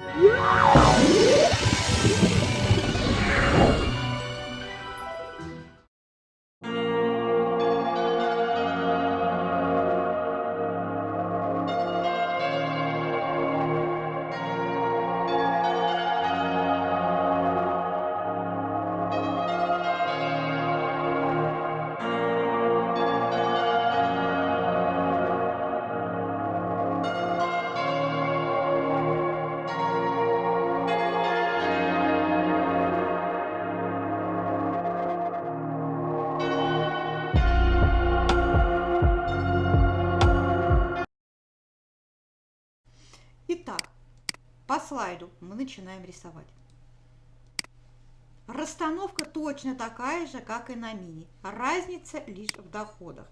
Yeah! Итак, по слайду мы начинаем рисовать. Расстановка точно такая же, как и на мини. Разница лишь в доходах.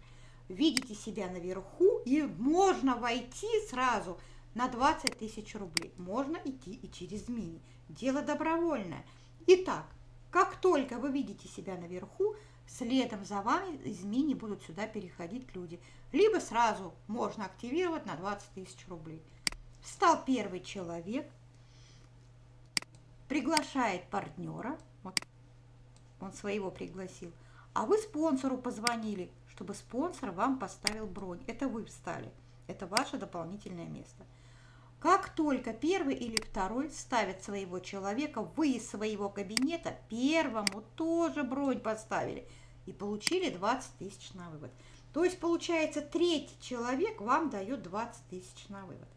Видите себя наверху и можно войти сразу на 20 тысяч рублей. Можно идти и через мини. Дело добровольное. Итак, как только вы видите себя наверху, следом за вами из мини будут сюда переходить люди. Либо сразу можно активировать на 20 тысяч рублей. Встал первый человек, приглашает партнера, вот он своего пригласил, а вы спонсору позвонили, чтобы спонсор вам поставил бронь. Это вы встали, это ваше дополнительное место. Как только первый или второй ставят своего человека, вы из своего кабинета первому тоже бронь поставили и получили 20 тысяч на вывод. То есть, получается, третий человек вам дает 20 тысяч на вывод.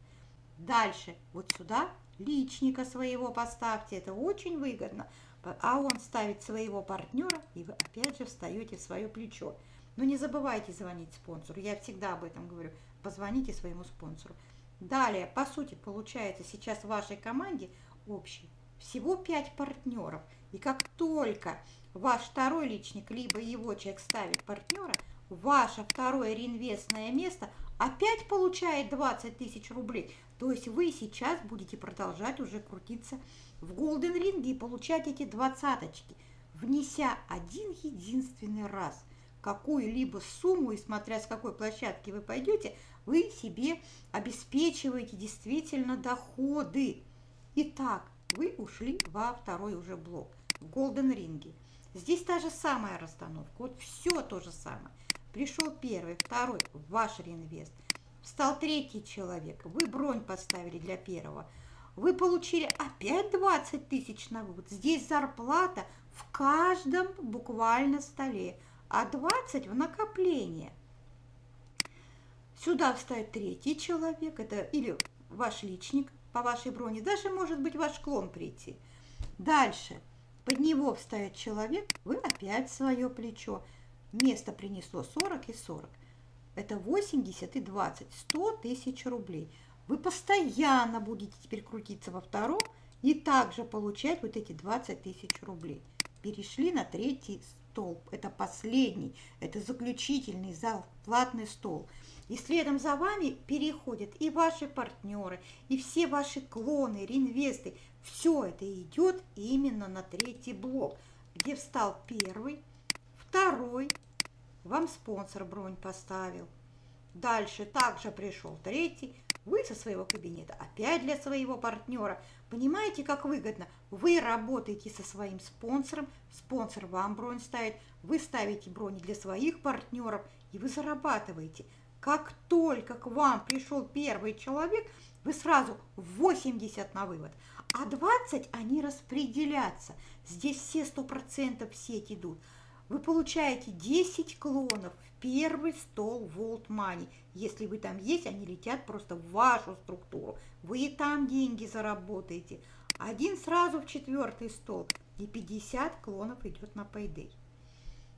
Дальше вот сюда личника своего поставьте, это очень выгодно. А он ставит своего партнера, и вы опять же встаете в свое плечо. Но не забывайте звонить спонсору, я всегда об этом говорю. Позвоните своему спонсору. Далее, по сути, получается сейчас в вашей команде общий всего 5 партнеров. И как только ваш второй личник, либо его человек ставит партнера, ваше второе реинвестное место опять получает 20 тысяч рублей. То есть вы сейчас будете продолжать уже крутиться в голден ринге и получать эти двадцаточки, внеся один единственный раз какую-либо сумму, и смотря с какой площадки вы пойдете, вы себе обеспечиваете действительно доходы. Итак, вы ушли во второй уже блок, в голден ринге. Здесь та же самая расстановка, вот все то же самое. Пришел первый, второй, ваш реинвест – Встал третий человек, вы бронь поставили для первого. Вы получили опять 20 тысяч на вывод. Здесь зарплата в каждом буквально столе, а 20 в накопление. Сюда встает третий человек, это или ваш личник по вашей броне, даже может быть ваш клон прийти. Дальше, под него встает человек, вы опять свое плечо. Место принесло 40 и 40 это 80 и 20, 100 тысяч рублей. Вы постоянно будете теперь крутиться во втором и также получать вот эти 20 тысяч рублей. Перешли на третий столб. Это последний, это заключительный зал, платный стол. И следом за вами переходят и ваши партнеры, и все ваши клоны, реинвесты. Все это идет именно на третий блок, где встал первый, второй, вам спонсор бронь поставил. Дальше также пришел третий, вы со своего кабинета опять для своего партнера. Понимаете, как выгодно? Вы работаете со своим спонсором, спонсор вам бронь ставит, вы ставите брони для своих партнеров, и вы зарабатываете. Как только к вам пришел первый человек, вы сразу 80 на вывод, а 20 они распределятся. Здесь все 100% в сеть идут вы получаете 10 клонов в первый стол Vault Money. Если вы там есть, они летят просто в вашу структуру. Вы и там деньги заработаете. Один сразу в четвертый стол. И 50 клонов идет на Payday.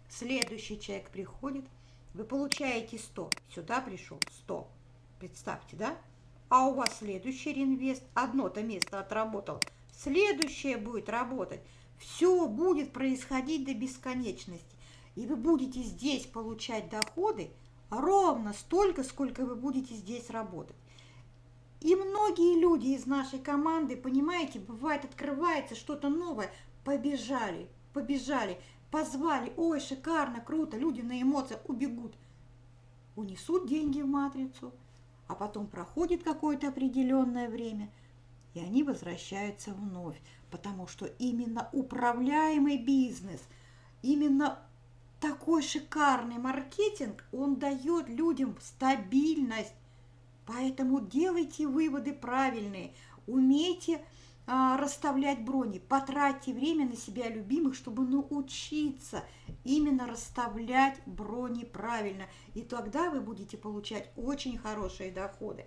Следующий человек приходит, вы получаете 100. Сюда пришел 100. Представьте, да? А у вас следующий реинвест. Одно-то место отработал. Следующее будет работать. Все будет происходить до бесконечности. И вы будете здесь получать доходы ровно столько, сколько вы будете здесь работать. И многие люди из нашей команды, понимаете, бывает, открывается что-то новое, побежали, побежали, позвали, ой, шикарно, круто, люди на эмоциях убегут, унесут деньги в матрицу, а потом проходит какое-то определенное время, и они возвращаются вновь, потому что именно управляемый бизнес, именно такой шикарный маркетинг, он дает людям стабильность. Поэтому делайте выводы правильные, умейте а, расставлять брони, потратьте время на себя любимых, чтобы научиться именно расставлять брони правильно. И тогда вы будете получать очень хорошие доходы.